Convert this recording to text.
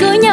cưới nhau